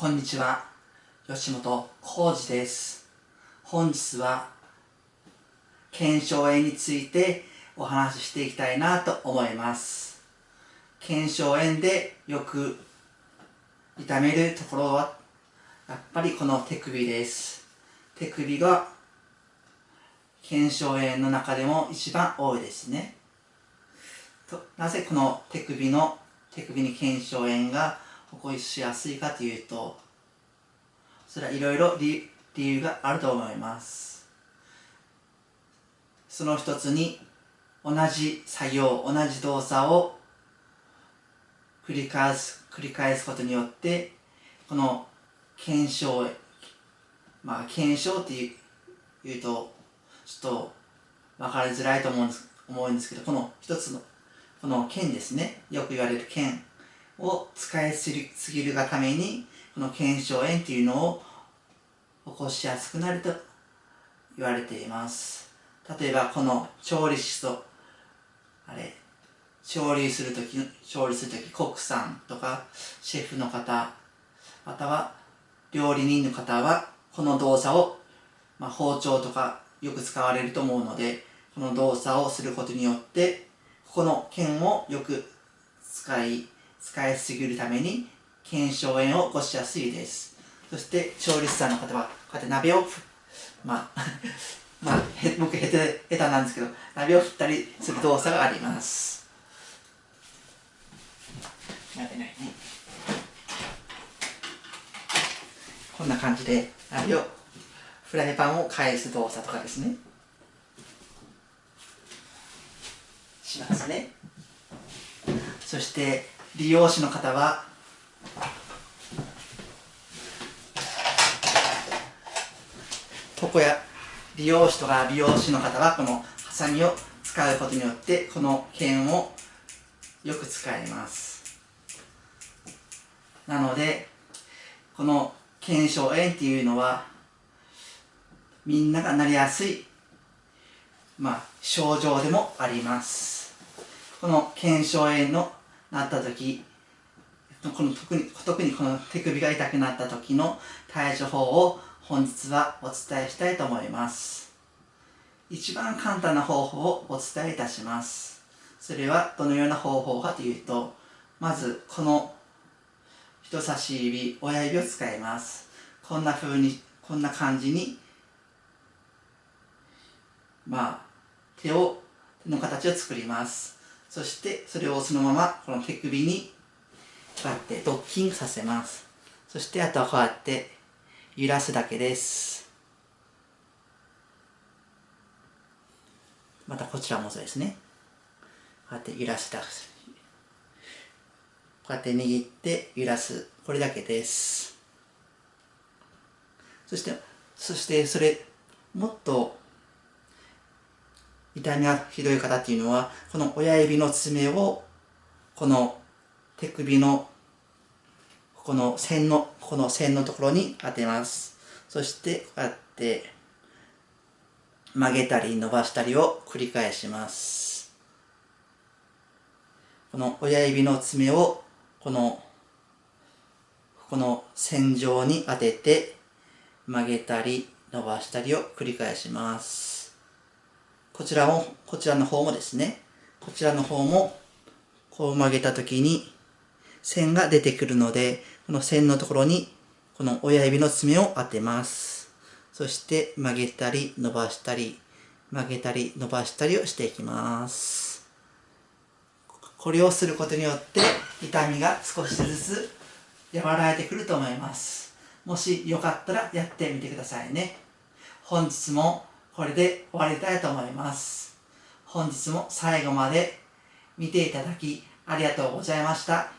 こんにちは。吉本浩二です。本日は腱鞘炎についてお話ししていきたいなと思います。腱鞘炎でよく痛めるところはやっぱりこの手首です。手首が腱鞘炎の中でも一番多いですね。となぜこの手首の手首に腱鞘炎が起こしやすいかというとそれはいろいろ理由があると思います。その一つに同じ作業同じ動作を繰り返す繰り返すことによってこの検証まあ検証っていうとちょっと分かりづらいと思うんです思うんですけどこの一つのこの剣ですね。よく言われる剣。を使いすぎるがためにこの腱鞘炎っていうのを起こしやすくなると言われています。例えばこの調理師とあれ調理するとき調理するとき国産とかシェフの方または料理人の方はこの動作を、まあ、包丁とかよく使われると思うのでこの動作をすることによってここの剣をよく使い使いすぎるために腱鞘炎を起こしやすいです。そして調理師さんの方はこうやって鍋をまあ まあへ僕下手下手なんですけど鍋を振ったりする動作があります。鍋ないね。こんな感じで鍋をフライパンを返す動作とかですね。しますね。そして利用者の方は床や利用士とか美容師の方はこのハサミを使うことによってこの剣をよく使います。なのでこの腱鞘炎っていうのはみんながなりやすいまあ症状でもあります。この腱鞘炎のなった時この特に特にこの手首が痛くなった時の対処法を本日はお伝えしたいと思います。一番簡単な方法をお伝えいたします。それはどのような方法かというとまずこの人差し指親指を使います。こんな風にこんな感じにまあ手を手の形を作ります。そしてそれをそのままこの手首にこうやってドッキングさせます。そしてあとはこうやって揺らすだけです。またこちらもそうですね。こうやって揺らしたこうやって握って揺らす。これだけです。そしてそしてそれもっと痛みがひどい方っていうのはこの親指の爪をこの手首のこの線のこの線のところに当てます。そしてこうやって曲げたり伸ばしたりを繰り返します。この親指の爪をこのこの線上に当てて曲げたり伸ばしたりを繰り返します。こちらもこちらの方もですねこちらの方もこう曲げた時に線が出てくるのでこの線のところにこの親指の爪を当てます。そして曲げたり伸ばしたり曲げたり伸ばしたりをしていきます。これをすることによって痛みが少しずつ和らいでくると思います。もしよかったらやってみてくださいね。本日もこれで終わりたいと思います本日も最後まで見ていただきありがとうございました。